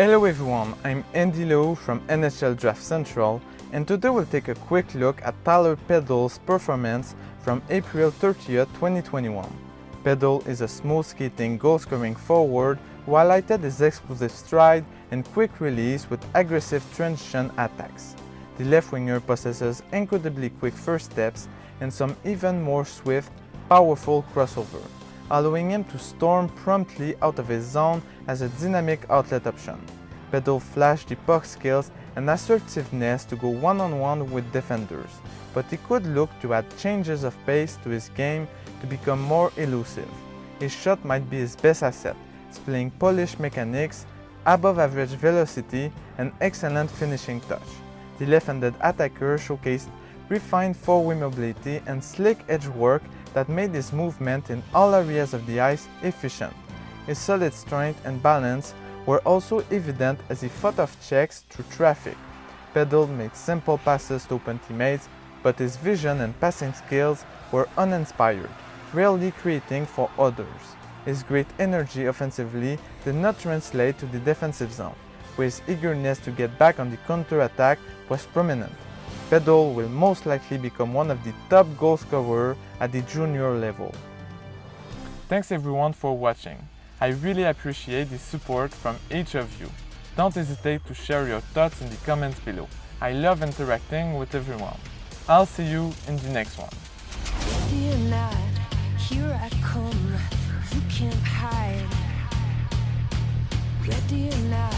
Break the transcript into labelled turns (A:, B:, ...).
A: Hello everyone, I'm Andy Lowe from NHL Draft Central and today we'll take a quick look at Tyler Peddle's performance from April 30th, 2021. Peddle is a smooth skating goal-scoring forward who highlighted his explosive stride and quick release with aggressive transition attacks. The left winger possesses incredibly quick first steps and some even more swift, powerful crossover allowing him to storm promptly out of his zone as a dynamic outlet option. Peddle flashed the puck skills and assertiveness to go one-on-one -on -one with defenders, but he could look to add changes of pace to his game to become more elusive. His shot might be his best asset, displaying polished mechanics, above average velocity, and excellent finishing touch. The left-handed attacker showcased refined four-way mobility and slick edge work that made his movement in all areas of the ice efficient. His solid strength and balance were also evident as he fought off checks through traffic. Peddle made simple passes to open teammates, but his vision and passing skills were uninspired, rarely creating for others. His great energy offensively did not translate to the defensive zone, where his eagerness to get back on the counter-attack was prominent. Peddle will most likely become one of the top goal scorers at the junior level. Thanks everyone for watching. I really appreciate the support from each of you. Don't hesitate to share your thoughts in the comments below. I love interacting with everyone. I'll see you in the next one. here I come, you can't hide. Ready or not,